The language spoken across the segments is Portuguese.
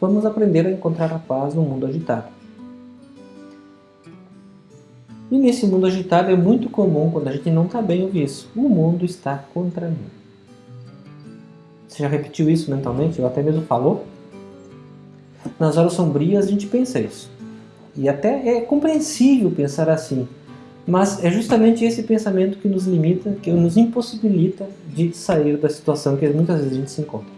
vamos aprender a encontrar a paz no mundo agitado. E nesse mundo agitado é muito comum, quando a gente não está bem, ouvir isso. O mundo está contra mim. Você já repetiu isso mentalmente? Ou até mesmo falou? Nas horas sombrias a gente pensa isso. E até é compreensível pensar assim. Mas é justamente esse pensamento que nos limita, que nos impossibilita de sair da situação que muitas vezes a gente se encontra.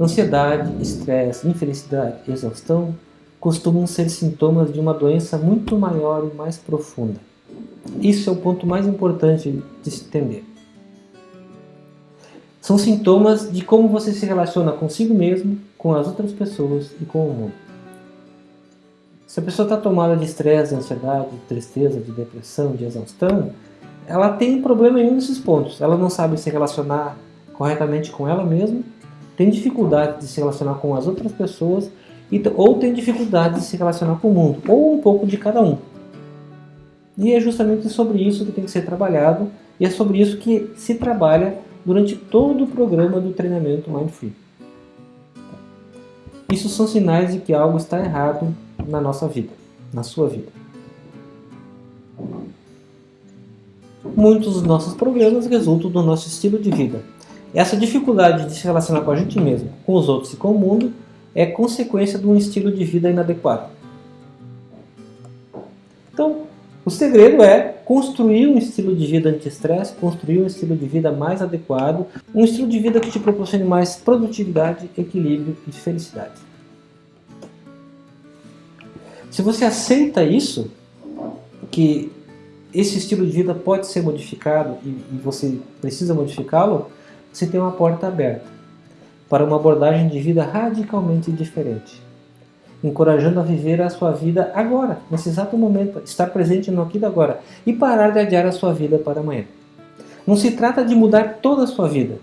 Ansiedade, estresse, infelicidade, exaustão costumam ser sintomas de uma doença muito maior e mais profunda. Isso é o ponto mais importante de se entender. São sintomas de como você se relaciona consigo mesmo, com as outras pessoas e com o mundo. Se a pessoa está tomada de estresse, de ansiedade, de tristeza, de depressão, de exaustão, ela tem um problema em um desses pontos. Ela não sabe se relacionar corretamente com ela mesma, tem dificuldade de se relacionar com as outras pessoas ou tem dificuldade de se relacionar com o mundo, ou um pouco de cada um. E é justamente sobre isso que tem que ser trabalhado, e é sobre isso que se trabalha durante todo o programa do treinamento Mindfree. Isso são sinais de que algo está errado na nossa vida, na sua vida. Muitos dos nossos problemas resultam do nosso estilo de vida. Essa dificuldade de se relacionar com a gente mesmo, com os outros e com o mundo é consequência de um estilo de vida inadequado. Então, o segredo é construir um estilo de vida anti-estresse, construir um estilo de vida mais adequado, um estilo de vida que te proporcione mais produtividade, equilíbrio e felicidade. Se você aceita isso, que esse estilo de vida pode ser modificado e, você precisa modificá-lo, você tem uma porta aberta para uma abordagem de vida radicalmente diferente, encorajando a viver a sua vida agora, nesse exato momento, estar presente no aqui e agora e parar de adiar a sua vida para amanhã. Não se trata de mudar toda a sua vida,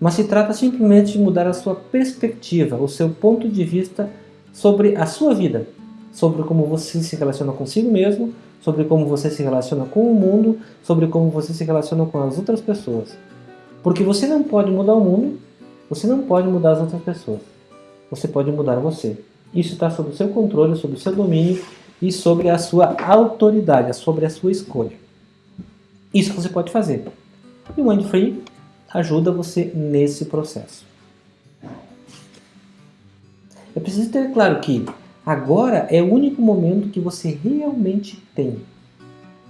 mas se trata simplesmente de mudar a sua perspectiva, o seu ponto de vista sobre a sua vida, sobre como você se relaciona consigo mesmo, sobre como você se relaciona com o mundo, sobre como você se relaciona com as outras pessoas. Porque você não pode mudar o mundo, você não pode mudar as outras pessoas. Você pode mudar você. Isso está sob o seu controle, sob o seu domínio e sobre a sua autoridade, sobre a sua escolha. Isso você pode fazer. E o Mindfree ajuda você nesse processo. É preciso ter claro que Agora é o único momento que você realmente tem.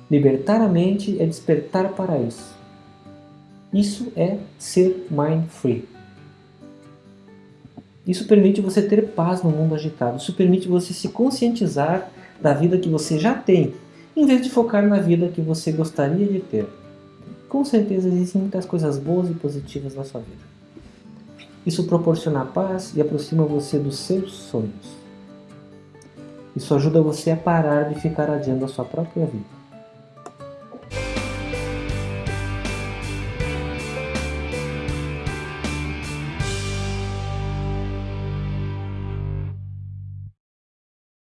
Libertar a mente é despertar para isso. Isso é ser mind free. Isso permite você ter paz no mundo agitado. Isso permite você se conscientizar da vida que você já tem, em vez de focar na vida que você gostaria de ter. Com certeza existem muitas coisas boas e positivas na sua vida. Isso proporciona paz e aproxima você dos seus sonhos. Isso ajuda você a parar de ficar adiando a sua própria vida.